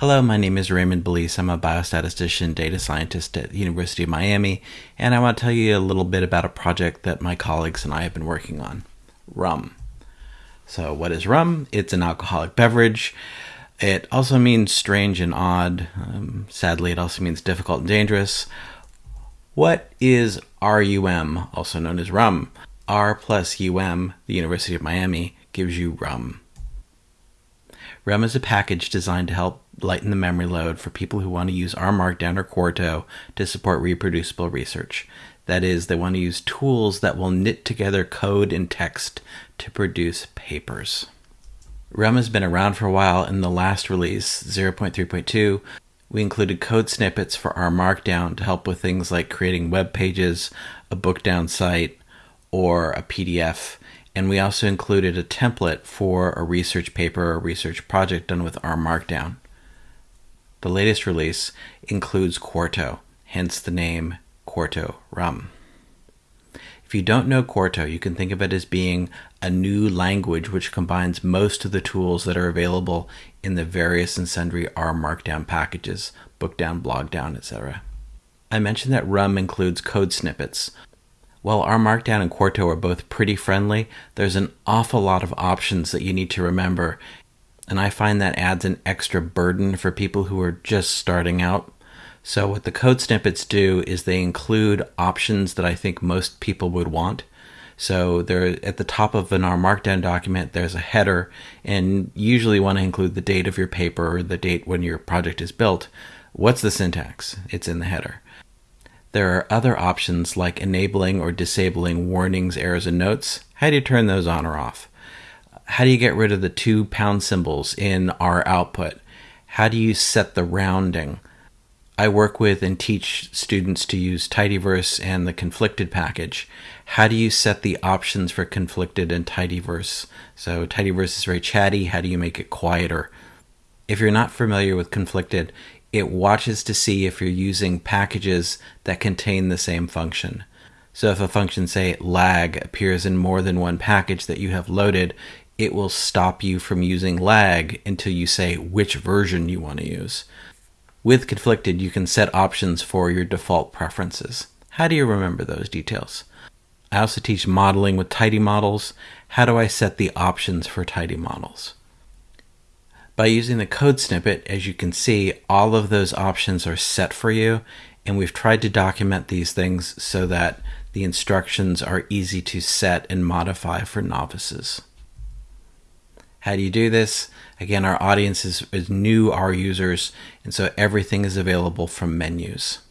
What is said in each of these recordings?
Hello, my name is Raymond Balise. I'm a biostatistician data scientist at the University of Miami, and I want to tell you a little bit about a project that my colleagues and I have been working on rum. So, what is rum? It's an alcoholic beverage. It also means strange and odd. Um, sadly, it also means difficult and dangerous. What is RUM, also known as rum? R plus UM, the University of Miami, gives you rum. Rum is a package designed to help lighten the memory load for people who want to use R Markdown or Quarto to support reproducible research. That is, they want to use tools that will knit together code and text to produce papers. Rum has been around for a while. In the last release, 0.3.2, we included code snippets for R Markdown to help with things like creating web pages, a bookdown site, or a PDF. And we also included a template for a research paper or research project done with R Markdown. The latest release includes Quarto, hence the name Quarto Rum. If you don't know Quarto, you can think of it as being a new language which combines most of the tools that are available in the various and sundry R Markdown packages, Bookdown, Blogdown, etc. I mentioned that Rum includes code snippets. While R Markdown and Quarto are both pretty friendly, there's an awful lot of options that you need to remember, and I find that adds an extra burden for people who are just starting out. So, what the code snippets do is they include options that I think most people would want. So, they're at the top of an R Markdown document, there's a header, and usually want to include the date of your paper or the date when your project is built. What's the syntax? It's in the header. There are other options like enabling or disabling warnings, errors, and notes. How do you turn those on or off? How do you get rid of the two pound symbols in R output? How do you set the rounding? I work with and teach students to use tidyverse and the conflicted package. How do you set the options for conflicted and tidyverse? So tidyverse is very chatty. How do you make it quieter? If you're not familiar with conflicted, it watches to see if you're using packages that contain the same function. So if a function, say lag, appears in more than one package that you have loaded, it will stop you from using lag until you say which version you want to use. With Conflicted, you can set options for your default preferences. How do you remember those details? I also teach modeling with tidy models. How do I set the options for tidy models? By using the code snippet, as you can see, all of those options are set for you, and we've tried to document these things so that the instructions are easy to set and modify for novices. How do you do this? Again, our audience is, is new R users, and so everything is available from menus.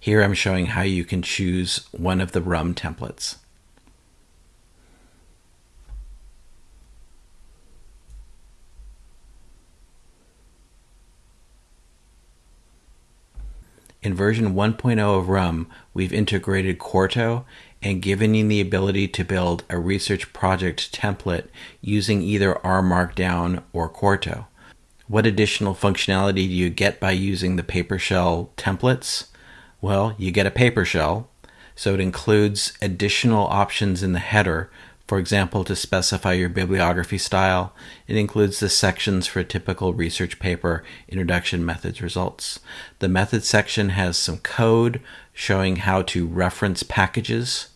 Here I'm showing how you can choose one of the RUM templates. In version 1.0 of RUM, we've integrated Quarto and given you the ability to build a research project template using either R Markdown or Quarto. What additional functionality do you get by using the PaperShell templates? Well, you get a PaperShell, so it includes additional options in the header for example, to specify your bibliography style, it includes the sections for a typical research paper, introduction, methods, results. The methods section has some code showing how to reference packages.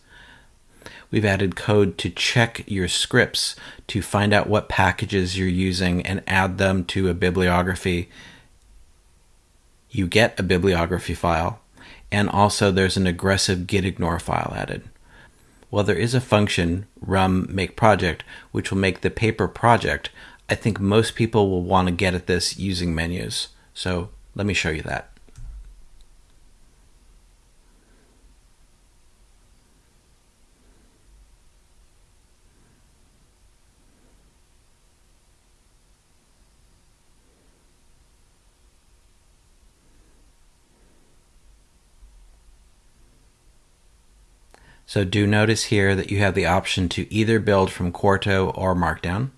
We've added code to check your scripts to find out what packages you're using and add them to a bibliography. You get a bibliography file, and also there's an aggressive gitignore file added. Well, there is a function, rum make project, which will make the paper project. I think most people will want to get at this using menus. So let me show you that. So do notice here that you have the option to either build from Quarto or Markdown.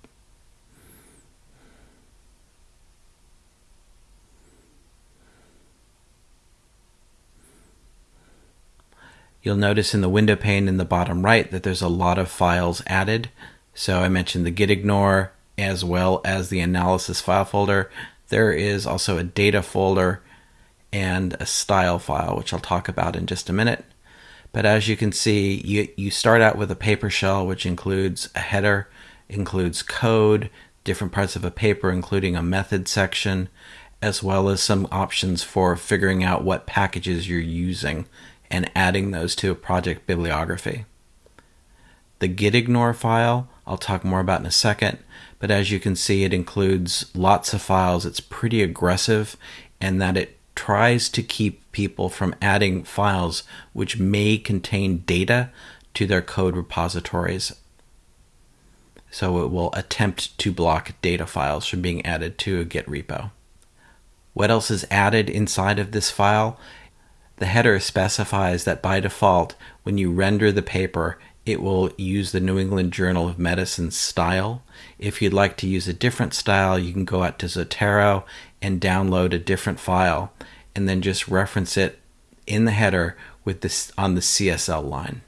You'll notice in the window pane in the bottom right that there's a lot of files added. So I mentioned the git ignore as well as the analysis file folder. There is also a data folder and a style file, which I'll talk about in just a minute. But as you can see, you, you start out with a paper shell, which includes a header, includes code, different parts of a paper, including a method section, as well as some options for figuring out what packages you're using and adding those to a project bibliography. The gitignore file, I'll talk more about in a second, but as you can see, it includes lots of files. It's pretty aggressive and that it tries to keep people from adding files which may contain data to their code repositories. So it will attempt to block data files from being added to a Git repo. What else is added inside of this file? The header specifies that by default, when you render the paper, it will use the New England Journal of Medicine style. If you'd like to use a different style, you can go out to Zotero and download a different file and then just reference it in the header with this on the CSL line.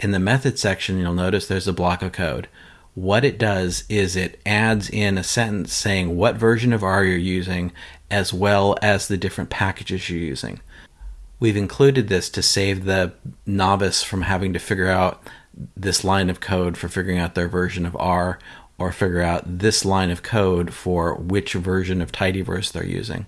In the method section, you'll notice there's a block of code. What it does is it adds in a sentence saying what version of R you're using as well as the different packages you're using. We've included this to save the novice from having to figure out this line of code for figuring out their version of R or figure out this line of code for which version of tidyverse they're using.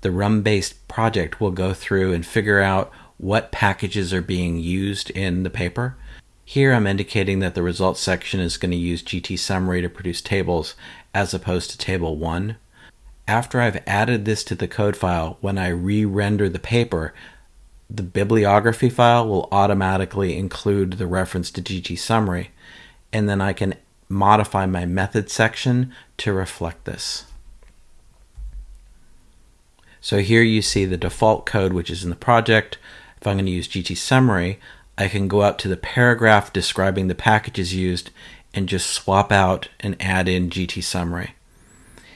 The rum based project will go through and figure out what packages are being used in the paper. Here I'm indicating that the results section is going to use GT summary to produce tables as opposed to table 1 after I've added this to the code file, when I re-render the paper, the bibliography file will automatically include the reference to GT summary, and then I can modify my method section to reflect this. So here you see the default code which is in the project. If I'm going to use GT summary, I can go up to the paragraph describing the packages used and just swap out and add in GT summary.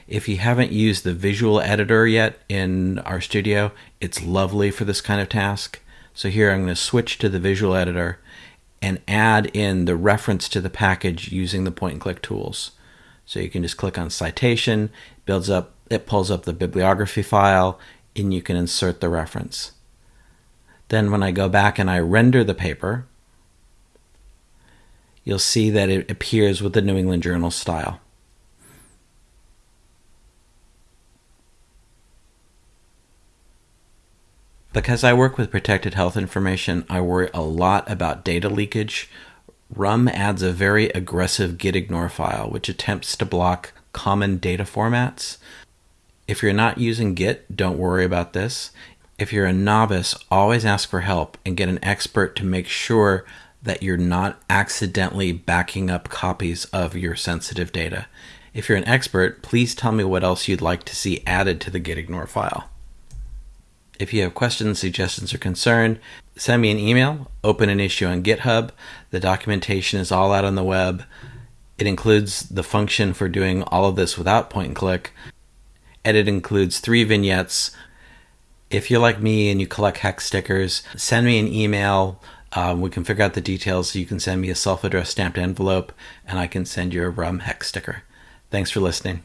If you haven't used the visual editor yet in RStudio, it's lovely for this kind of task. So here I'm going to switch to the visual editor and add in the reference to the package using the point and click tools. So you can just click on citation, builds up, it pulls up the bibliography file, and you can insert the reference. Then when I go back and I render the paper, you'll see that it appears with the New England Journal style. Because I work with protected health information, I worry a lot about data leakage. RUM adds a very aggressive gitignore file, which attempts to block common data formats. If you're not using Git, don't worry about this. If you're a novice, always ask for help and get an expert to make sure that you're not accidentally backing up copies of your sensitive data. If you're an expert, please tell me what else you'd like to see added to the gitignore file. If you have questions, suggestions, or concern, send me an email, open an issue on GitHub. The documentation is all out on the web. It includes the function for doing all of this without point and click, and it includes three vignettes. If you're like me and you collect hex stickers, send me an email. Um, we can figure out the details. You can send me a self addressed stamped envelope, and I can send you a rum hex sticker. Thanks for listening.